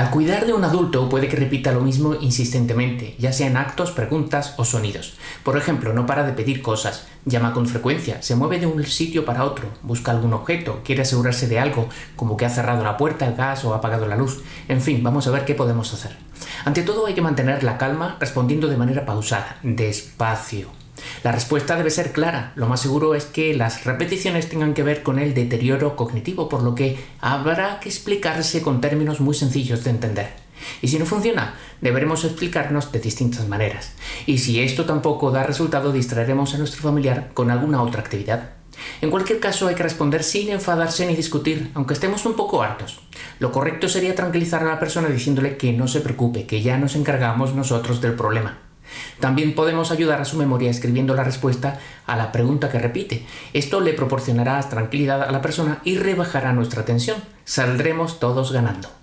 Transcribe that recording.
Al cuidar de un adulto puede que repita lo mismo insistentemente, ya sea en actos, preguntas o sonidos. Por ejemplo, no para de pedir cosas, llama con frecuencia, se mueve de un sitio para otro, busca algún objeto, quiere asegurarse de algo, como que ha cerrado la puerta, el gas o ha apagado la luz. En fin, vamos a ver qué podemos hacer. Ante todo hay que mantener la calma respondiendo de manera pausada, despacio. La respuesta debe ser clara. Lo más seguro es que las repeticiones tengan que ver con el deterioro cognitivo, por lo que habrá que explicarse con términos muy sencillos de entender. Y si no funciona, deberemos explicarnos de distintas maneras. Y si esto tampoco da resultado, distraeremos a nuestro familiar con alguna otra actividad. En cualquier caso hay que responder sin enfadarse ni discutir, aunque estemos un poco hartos. Lo correcto sería tranquilizar a la persona diciéndole que no se preocupe, que ya nos encargamos nosotros del problema. También podemos ayudar a su memoria escribiendo la respuesta a la pregunta que repite. Esto le proporcionará tranquilidad a la persona y rebajará nuestra tensión. Saldremos todos ganando.